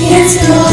It's all